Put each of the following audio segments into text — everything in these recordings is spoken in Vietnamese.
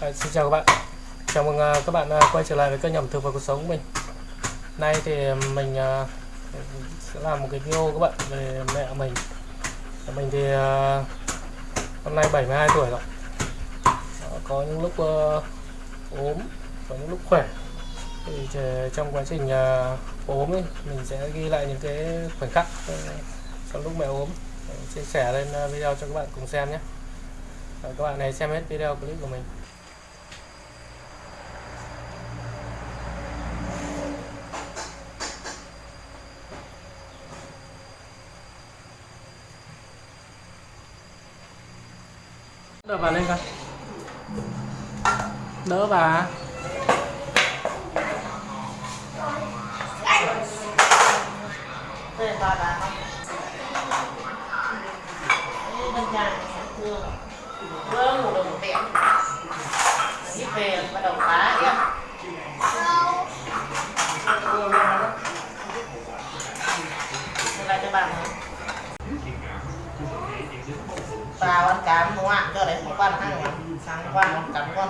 À, xin chào các bạn. Chào mừng uh, các bạn uh, quay trở lại với kênh ẩm thực và cuộc sống của mình. Nay thì mình uh, sẽ làm một cái video các bạn về mẹ mình. Mình thì à, năm nay 72 tuổi rồi. Có những lúc ờ, ốm có những lúc khỏe. Thì trong quá trình ốm ấy, mình sẽ ghi lại những cái khoảnh khắc ờ, trong lúc mẹ ốm. Ờ, chia sẻ lên video cho các bạn cùng xem nhé. Các bạn hãy xem hết video clip của mình. Đỡ bà lên coi. Đỡ bà. Đây Vâng, một đồng tiền. Về bắt đầu phá đi ạ Đây là cho bà nữa ba con cám đúng không ạ? Cho đấy một con hai con sang con một cắn con.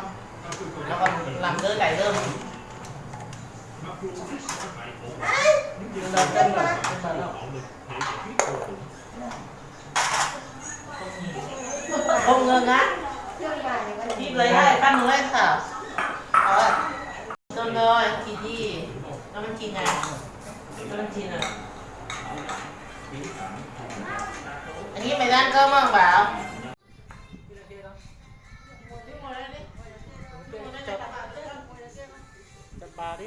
Nó còn làm rơi cải rơm. Đầu chân rồi, không ngơ ngác. Đi lấy hai căn lên thảo rồi. Con rồi chị đi. Nó mình chị này nó mình chị này nghĩ mày ra ăn cơm không bảo? Chăm bà đi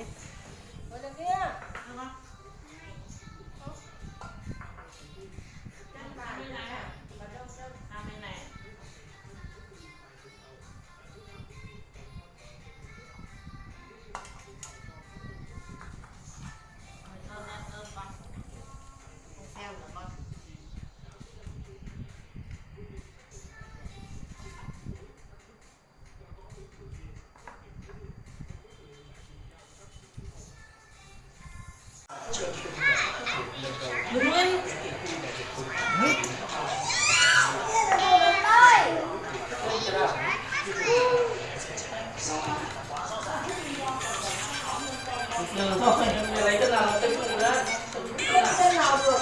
Được rồi, lấy cái nào cái nào đó. Tên nào được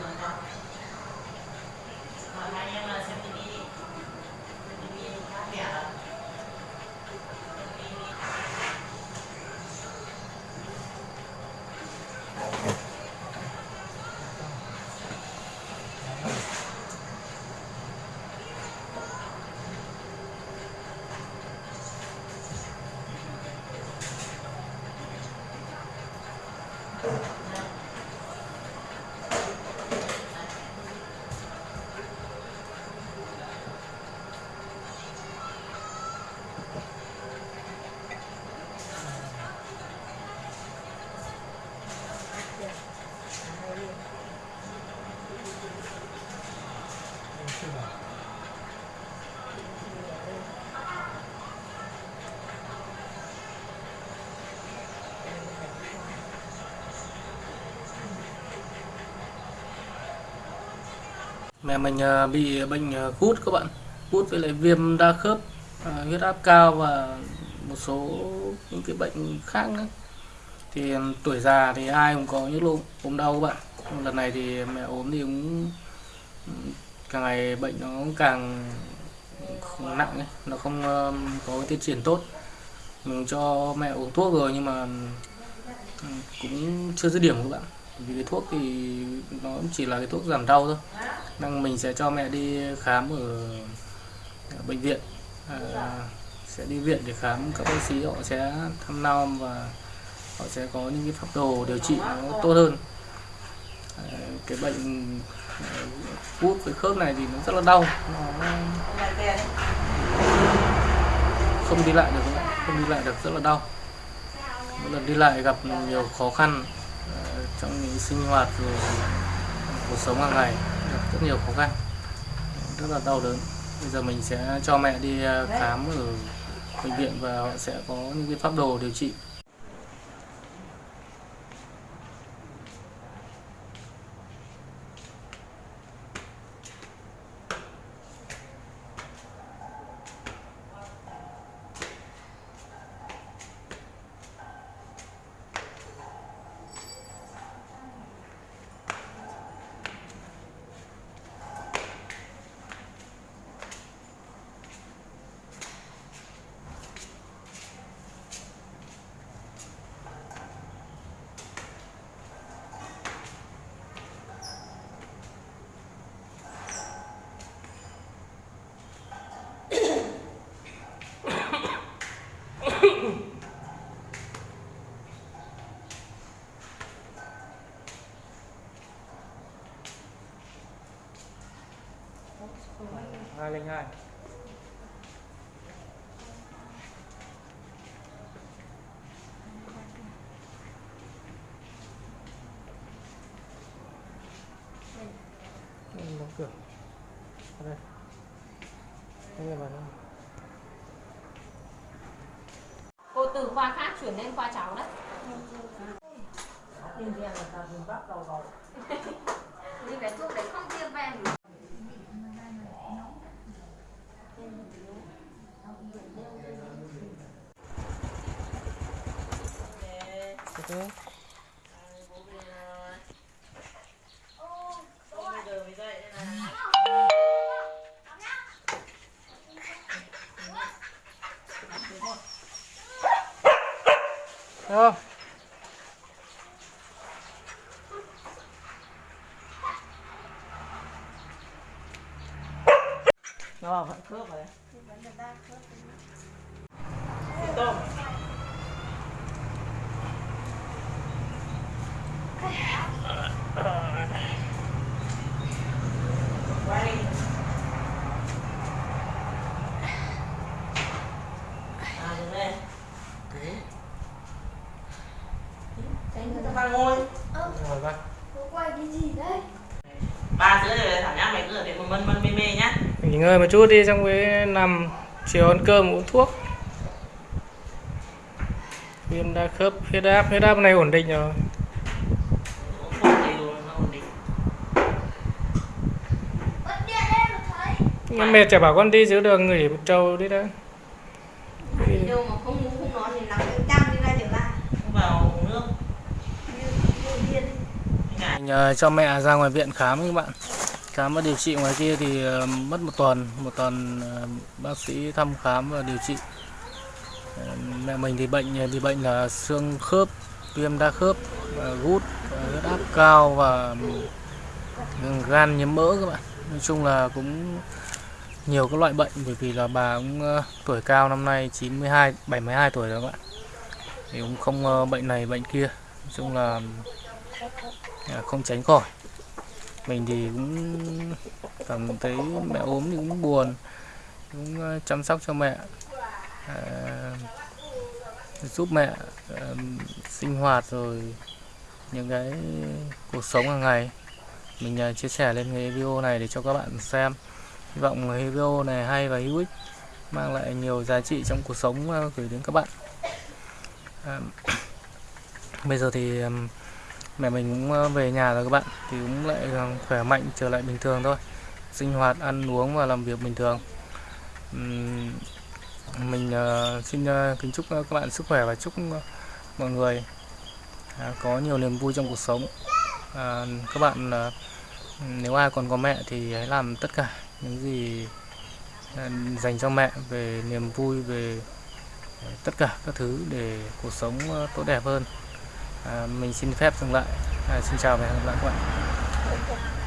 Makanya. Mẹ mình à, bị bệnh à, gút các bạn. Gút với lại viêm đa khớp à, huyết áp cao và một số những cái bệnh khác nữa. Thì tuổi già thì ai cũng có những lúc ốm đau các bạn. Lần này thì mẹ ốm thì cũng ừ, càng ngày bệnh nó càng không nặng ấy. nó không có tiến triển tốt. Mình cho mẹ uống thuốc rồi nhưng mà ừ, cũng chưa dứt điểm các bạn vì cái thuốc thì nó cũng chỉ là cái thuốc giảm đau thôi. Đang mình sẽ cho mẹ đi khám ở, ở bệnh viện. À, sẽ đi viện để khám. Các bác sĩ họ sẽ thăm nom và họ sẽ có những cái pháp đồ điều trị nó tốt hơn. À, cái bệnh à, gút với khớp này thì nó rất là đau. Nó không đi lại được không đi lại được rất là đau. Mỗi lần đi lại gặp nhiều khó khăn trong những sinh hoạt rồi cuộc sống hàng ngày, gặp rất nhiều khó khăn, rất là đau đớn. Bây giờ mình sẽ cho mẹ đi à, khám ở bệnh viện và họ sẽ có những cái pháp đồ điều trị. Hai linh hai. Đóng cửa. Ở đây. Đây là vào đây cô từ khoa khác chuyển lên khoa cháu đấy. Nhưng cái thuốc đấy không tiêm về về dậy đây này Thấy không nó vẫn khớp rồi tôm quay à đứng lên tránh cho ba ngồi ngồi vào cô quay cái gì đấy ba sữa rồi thảo nhá mày cứ ở đây mân mân mê mê nhá nghỉ ngơi một chút đi xong mới nằm chiều ăn cơm uống thuốc. Viêm đa khớp huyết áp huyết áp này ổn định rồi. Uống thuốc thì nó ổn định bật điện lên mà thấy Nhưng mẹ chả bảo con đi giữa đường nghỉ một trâu đi đó đâu mà không ngủ không nói thì nằm em chăm đi ra trở lại không vào uống nước. Như như điên. Đi ngại. mình ờ, cho mẹ ra ngoài viện khám các bạn khám và điều trị ngoài kia thì ờ, mất một tuần. Một tuần ờ, bác sĩ thăm khám và điều trị. Ờ, mẹ mình thì bệnh thì bệnh là xương khớp, viêm đa khớp gút huyết áp cao và ừ, gan nhiễm mỡ các bạn. Nói chung là cũng nhiều các loại bệnh, bởi vì là bà cũng tuổi cao năm nay 92 72 tuổi rồi các bạn. Thì cũng không bệnh này, bệnh kia. Nói chung là không tránh khỏi mình thì cũng cảm thấy mẹ ốm thì cũng buồn cũng ờ, chăm sóc cho mẹ à, giúp mẹ à, sinh hoạt rồi những cái cuộc sống hàng ngày. Mình à, chia sẻ lên cái video này để cho các bạn xem. Hy vọng cái video này hay và hữu ích mang lại nhiều giá trị trong cuộc sống gửi đến các bạn. À, bây giờ thì mẹ mình cũng ờ, về nhà rồi các bạn, thì cũng lại ờ, khỏe mạnh, trở lại bình thường thôi. Sinh hoạt, ăn uống và làm việc bình thường. Mình ờ, xin kính chúc các bạn sức khỏe và chúc mọi người à, có nhiều niềm vui trong cuộc sống. À, các bạn nếu ai còn có mẹ thì hãy làm tất cả những gì dành cho mẹ về niềm vui, về tất cả các thứ để cuộc sống tốt đẹp hơn à, mình xin phép dừng lại. À, xin chào và hẹn gặp lại các bạn.